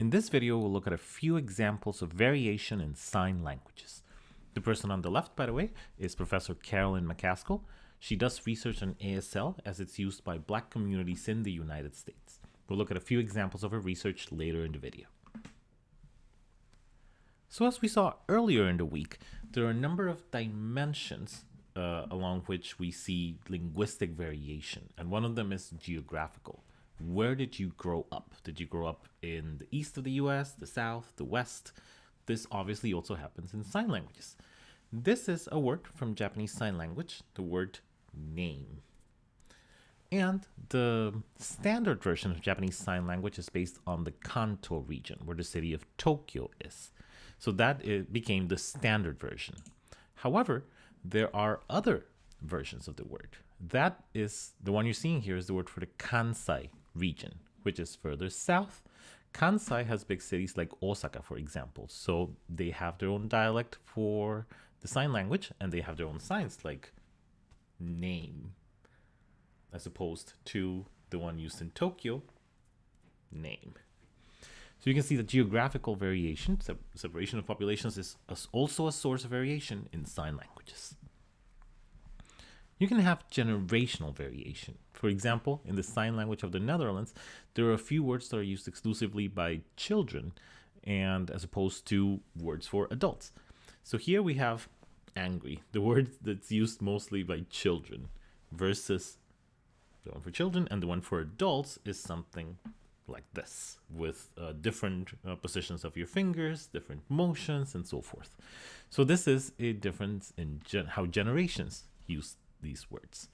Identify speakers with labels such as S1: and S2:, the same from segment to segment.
S1: In this video, we'll look at a few examples of variation in sign languages. The person on the left, by the way, is Professor Carolyn McCaskill. She does research on ASL as it's used by black communities in the United States. We'll look at a few examples of her research later in the video. So as we saw earlier in the week, there are a number of dimensions uh, along which we see linguistic variation, and one of them is geographical. Where did you grow up? Did you grow up in the east of the US, the south, the west? This obviously also happens in sign languages. This is a word from Japanese Sign Language, the word name. And the standard version of Japanese Sign Language is based on the Kanto region, where the city of Tokyo is. So that became the standard version. However, there are other versions of the word. That is the one you're seeing here is the word for the Kansai region, which is further south. Kansai has big cities like Osaka, for example. So they have their own dialect for the sign language and they have their own signs like name as opposed to the one used in Tokyo, name. So you can see the geographical variation, separation of populations is also a source of variation in sign languages. You can have generational variation. For example, in the sign language of the Netherlands, there are a few words that are used exclusively by children and as opposed to words for adults. So here we have angry, the word that's used mostly by children versus the one for children and the one for adults is something like this with uh, different uh, positions of your fingers, different motions and so forth. So this is a difference in gen how generations use these words.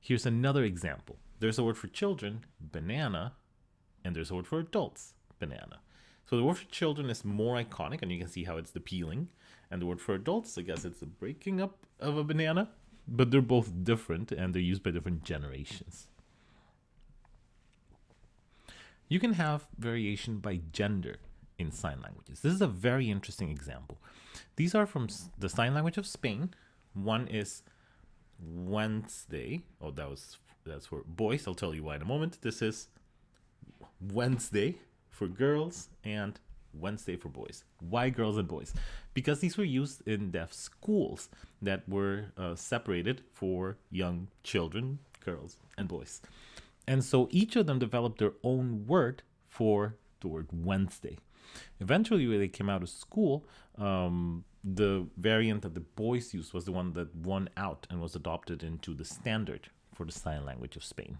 S1: Here's another example. There's a word for children, banana, and there's a word for adults, banana. So the word for children is more iconic, and you can see how it's the peeling. And the word for adults, I guess it's the breaking up of a banana, but they're both different and they're used by different generations. You can have variation by gender in sign languages. This is a very interesting example. These are from the sign language of Spain. One is Wednesday. Oh, that was that's for boys. I'll tell you why in a moment. This is Wednesday for girls and Wednesday for boys. Why girls and boys? Because these were used in deaf schools that were uh, separated for young children, girls and boys. And so each of them developed their own word for the word Wednesday. Eventually, when they came out of school, um, the variant that the boys used was the one that won out and was adopted into the standard for the sign language of Spain.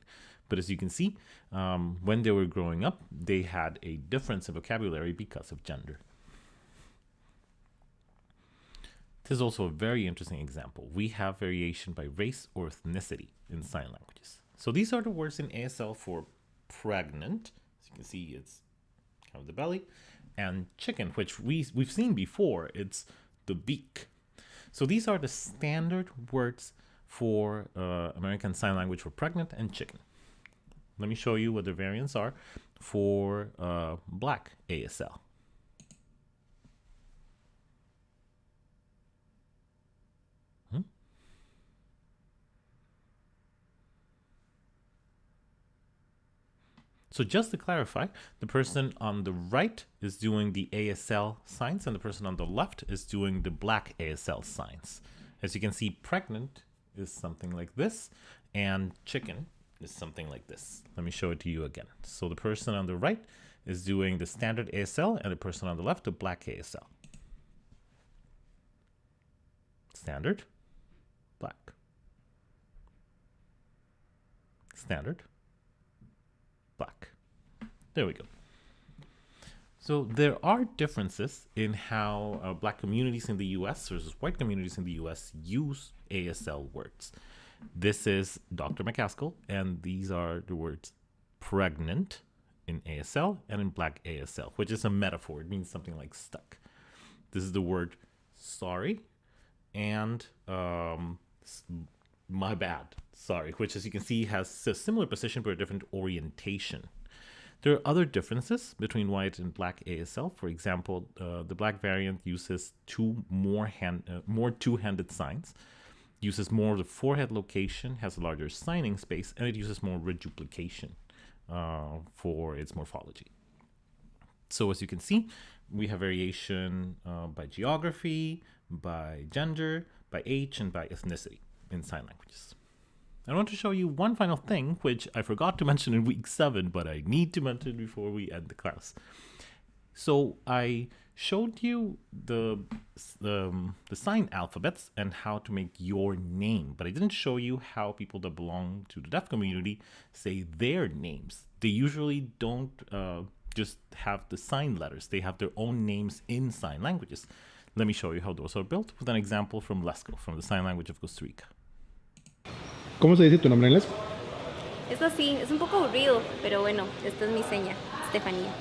S1: But as you can see, um, when they were growing up, they had a difference in vocabulary because of gender. This is also a very interesting example. We have variation by race or ethnicity in sign languages. So these are the words in ASL for pregnant. As you can see, it's kind of the belly. And chicken, which we, we've seen before. It's the beak. So these are the standard words for uh, American Sign Language for pregnant and chicken. Let me show you what the variants are for uh, black ASL. So just to clarify, the person on the right is doing the ASL signs and the person on the left is doing the black ASL signs. As you can see, pregnant is something like this and chicken is something like this. Let me show it to you again. So the person on the right is doing the standard ASL and the person on the left, the black ASL. Standard, black. Standard. There we go. So there are differences in how uh, black communities in the US versus white communities in the US use ASL words. This is Dr. McCaskill, and these are the words pregnant in ASL and in black ASL, which is a metaphor. It means something like stuck. This is the word sorry and um, my bad, sorry, which as you can see has a similar position but a different orientation. There are other differences between white and black ASL. For example, uh, the black variant uses two more hand, uh, more two-handed signs, uses more of the forehead location, has a larger signing space, and it uses more reduplication uh, for its morphology. So as you can see, we have variation uh, by geography, by gender, by age, and by ethnicity in sign languages. I want to show you one final thing, which I forgot to mention in week seven, but I need to mention before we end the class. So I showed you the um, the sign alphabets and how to make your name, but I didn't show you how people that belong to the deaf community say their names. They usually don't uh, just have the sign letters; they have their own names in sign languages. Let me show you how those are built with an example from Lesco, from the sign language of Costa Rica.
S2: ¿Cómo se dice tu nombre en lesco?
S3: Es así, es un poco aburrido, pero bueno, esta es mi seña, Estefanía.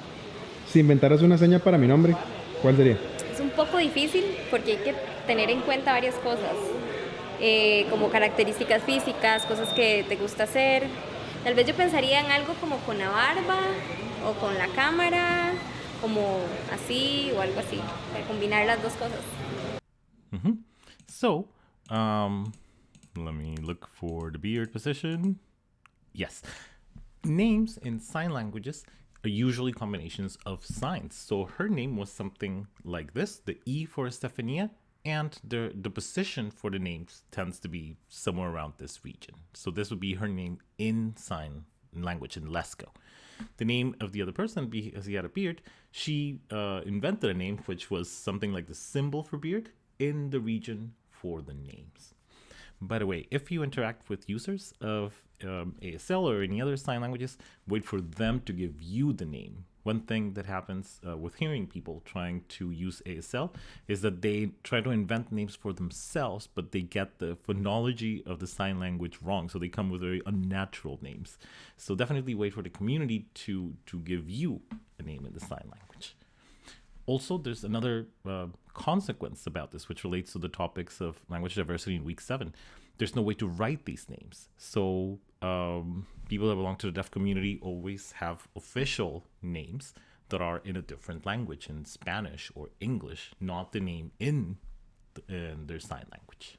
S2: Si inventaras una seña para mi nombre, ¿cuál sería?
S3: Es un poco difícil porque hay que tener en cuenta varias cosas, eh, como características físicas, cosas que te gusta hacer. Tal vez yo pensaría en algo como con la barba o con la cámara, como así o algo así, para combinar las dos cosas.
S1: So, um, let me look for the beard position. Yes. Names in sign languages are usually combinations of signs. So her name was something like this, the E for Estefania, and the, the position for the name tends to be somewhere around this region. So this would be her name in sign language in Lesco. The name of the other person, because he had a beard, she uh, invented a name which was something like the symbol for beard in the region for the names. By the way, if you interact with users of um, ASL or any other sign languages, wait for them to give you the name. One thing that happens uh, with hearing people trying to use ASL is that they try to invent names for themselves, but they get the phonology of the sign language wrong. So they come with very unnatural names. So definitely wait for the community to, to give you a name in the sign language. Also, there's another uh, consequence about this, which relates to the topics of language diversity in week seven. There's no way to write these names. So, um, people that belong to the deaf community always have official names that are in a different language, in Spanish or English, not the name in, in their sign language.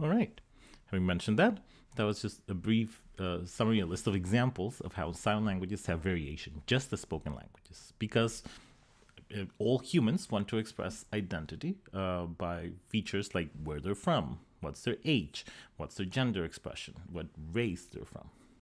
S1: All right. Having mentioned that, that was just a brief uh, summary, a list of examples of how sign languages have variation, just as spoken languages, because uh, all humans want to express identity uh, by features like where they're from, what's their age, what's their gender expression, what race they're from.